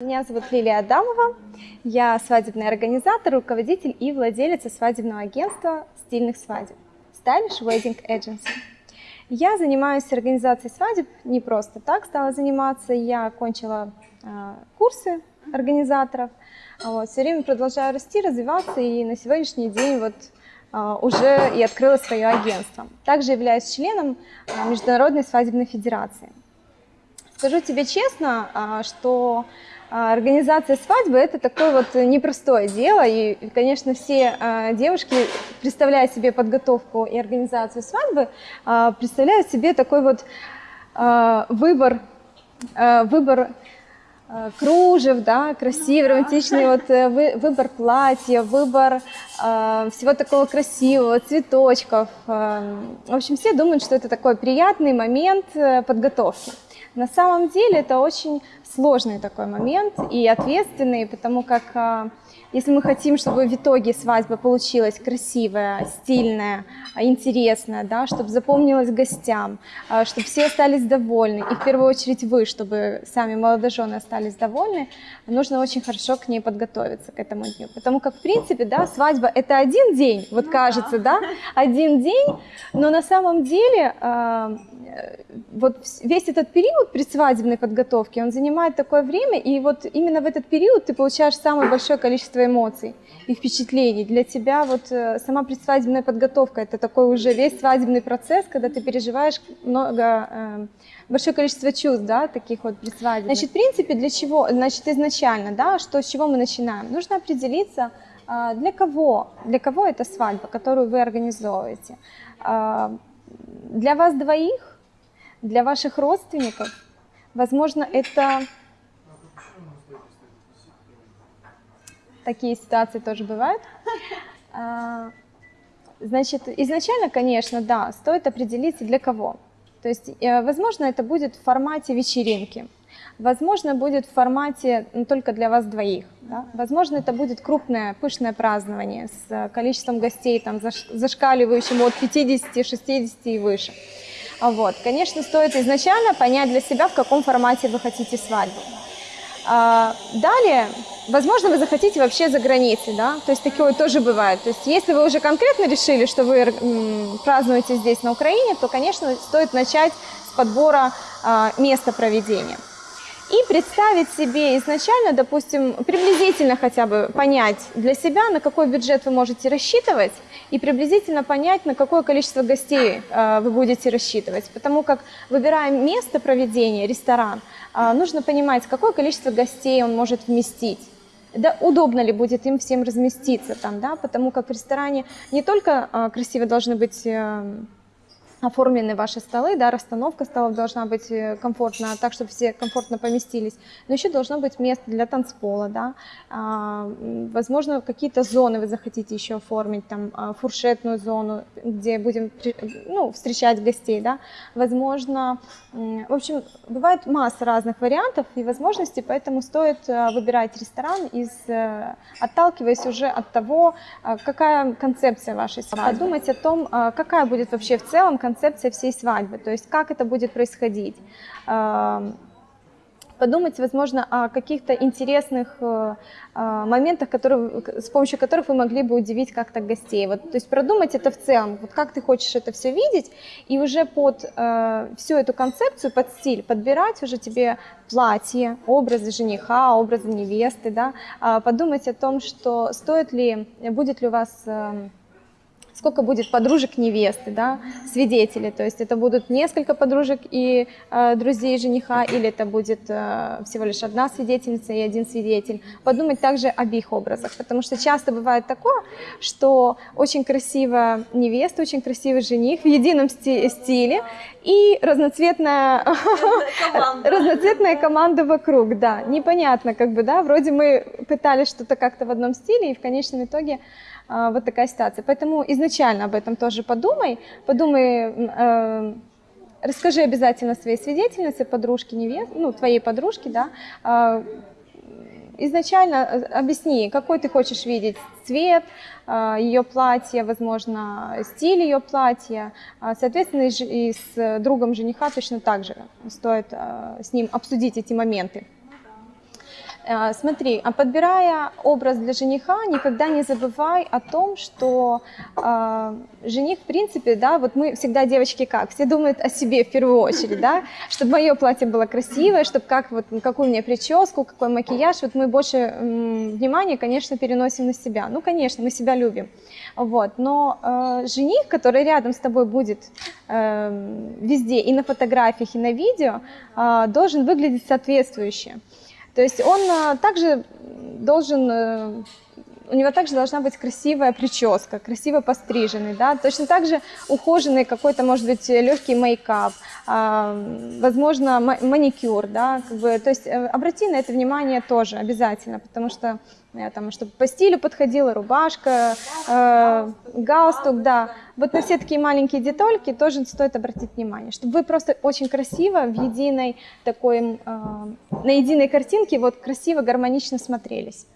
Меня зовут Лилия Адамова, я свадебный организатор, руководитель и владелица свадебного агентства стильных свадеб Stylish Wedding Agency. Я занимаюсь организацией свадеб не просто так стала заниматься, я окончила э, курсы организаторов, вот, все время продолжаю расти, развиваться и на сегодняшний день вот э, уже и открыла свое агентство. Также являюсь членом э, Международной свадебной федерации. Скажу тебе честно, э, что а, организация свадьбы – это такое вот непростое дело, и, конечно, все э, девушки, представляя себе подготовку и организацию свадьбы, э, представляют себе такой вот выбор, выбор кружев, да, красивый, романтичный вот, э, вы, выбор платья, выбор э, всего такого красивого, цветочков. Э, в общем, все думают, что это такой приятный момент э, подготовки. На самом деле это очень сложный такой момент и ответственный, потому как если мы хотим, чтобы в итоге свадьба получилась красивая, стильная, интересная, да, чтобы запомнилась гостям, чтобы все остались довольны, и в первую очередь вы, чтобы сами молодожены остались довольны, нужно очень хорошо к ней подготовиться, к этому дню. Потому как, в принципе, да, свадьба – это один день, вот ну, кажется, да. да, один день, но на самом деле а, вот весь этот период предсвадебной подготовки, он занимает такое время, и вот именно в этот период ты получаешь самое большое количество эмоций и впечатлений. Для тебя вот э, сама предсвадебная подготовка – это такой уже весь свадебный процесс, когда ты переживаешь много, э, большое количество чувств, да, таких вот предсвадебных. Значит, в принципе, для чего, значит, изначально, да, что, с чего мы начинаем? Нужно определиться, э, для кого, для кого эта свадьба, которую вы организовываете. Для вас двоих для ваших родственников, возможно, это такие ситуации тоже бывают. А, значит, изначально, конечно, да, стоит определиться для кого. То есть, э, возможно, это будет в формате вечеринки, возможно, будет в формате ну, только для вас двоих. Да? Возможно, это будет крупное, пышное празднование с количеством гостей, там, зашкаливающим от 50, 60 и выше. Вот. Конечно, стоит изначально понять для себя, в каком формате вы хотите свадьбу. А, далее, возможно, вы захотите вообще за границей, да, то есть такое тоже бывает. То есть если вы уже конкретно решили, что вы празднуете здесь на Украине, то, конечно, стоит начать с подбора а, места проведения и представить себе изначально, допустим, приблизительно хотя бы понять для себя, на какой бюджет вы можете рассчитывать, и приблизительно понять, на какое количество гостей э, вы будете рассчитывать. Потому как, выбирая место проведения, ресторан, э, нужно понимать, какое количество гостей он может вместить. Да, удобно ли будет им всем разместиться там, да, потому как в ресторане не только э, красиво должны быть оформлены ваши столы, да, расстановка столов должна быть э, комфортна, так, чтобы все комфортно поместились, но еще должно быть место для танцпола, да, а, возможно, какие-то зоны вы захотите еще оформить, там, а, фуршетную зону, где будем, ну, встречать гостей, да, возможно, в общем, бывает масса разных вариантов и возможностей, поэтому стоит э, выбирать ресторан, из, э, отталкиваясь уже от того, какая концепция вашей свадьбы, подумать о том, какая будет вообще в целом концепция всей свадьбы, то есть как это будет происходить. Подумать, возможно, о каких-то интересных э, э, моментах, которые, с помощью которых вы могли бы удивить как-то гостей. Вот, то есть продумать это в целом, вот как ты хочешь это все видеть, и уже под э, всю эту концепцию, под стиль подбирать уже тебе платье, образы жениха, образы невесты, да, а подумать о том, что стоит ли, будет ли у вас эм, сколько будет подружек невесты, да, свидетелей, то есть это будут несколько подружек и э, друзей жениха, или это будет э, всего лишь одна свидетельница и один свидетель. Подумать также об их образах, потому что часто бывает такое, что очень красивая невеста, очень красивый жених в едином стиле и разноцветная, команда. разноцветная команда вокруг, да, непонятно как бы, да, вроде мы пытались что-то как-то в одном стиле, и в конечном итоге а, вот такая ситуация. Поэтому изначально об этом тоже подумай, подумай, э, расскажи обязательно своей свидетельнице, подружке, невест, ну, твоей подружке, да, э, изначально объясни, какой ты хочешь видеть цвет э, ее платья, возможно, стиль ее платья. Соответственно, и с другом жениха точно так же стоит с ним обсудить эти моменты. Э, смотри, а подбирая образ для жениха, никогда не забывай о том, что э, жених, в принципе, да, вот мы всегда девочки как, все думают о себе в первую очередь, да, чтобы мое платье было красивое, чтобы как вот какую у меня прическу, какой макияж, вот мы больше э, внимания, конечно, переносим на себя. Ну, конечно, мы себя любим, вот, но э, жених, который рядом с тобой будет э, везде, и на фотографиях, и на видео, э, должен выглядеть соответствующе. То есть он э, также должен, э, у него также должна быть красивая прическа, красиво постриженный, да, точно так же ухоженный какой-то, может быть, легкий мейкап, а, возможно, маникюр, да, как бы, то есть э, обрати на это внимание тоже обязательно, потому что там, чтобы по стилю подходила рубашка, э, галстук, да. Вот на все такие маленькие детальки тоже стоит обратить внимание, чтобы вы просто очень красиво в единой такой, э, на единой картинке вот красиво, гармонично смотрелись.